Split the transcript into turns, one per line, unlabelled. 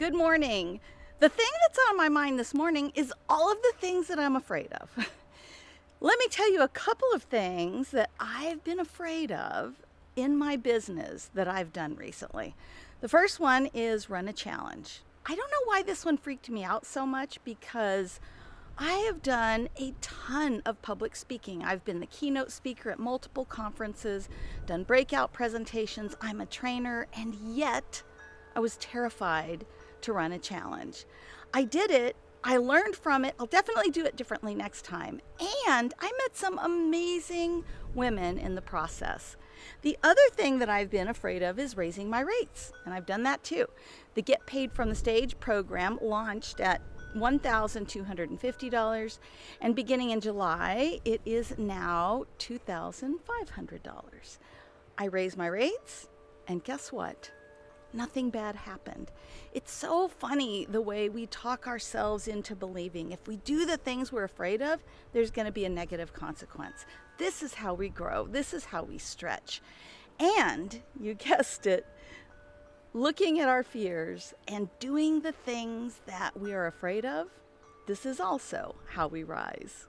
Good morning. The thing that's on my mind this morning is all of the things that I'm afraid of. Let me tell you a couple of things that I've been afraid of in my business that I've done recently. The first one is run a challenge. I don't know why this one freaked me out so much because I have done a ton of public speaking. I've been the keynote speaker at multiple conferences, done breakout presentations. I'm a trainer, and yet I was terrified to run a challenge. I did it. I learned from it. I'll definitely do it differently next time. And I met some amazing women in the process. The other thing that I've been afraid of is raising my rates, and I've done that too. The Get Paid from the Stage program launched at $1,250, and beginning in July, it is now $2,500. I raise my rates, and guess what? Nothing bad happened. It's so funny the way we talk ourselves into believing if we do the things we're afraid of, there's going to be a negative consequence. This is how we grow, this is how we stretch. And you guessed it, looking at our fears and doing the things that we are afraid of, this is also how we rise.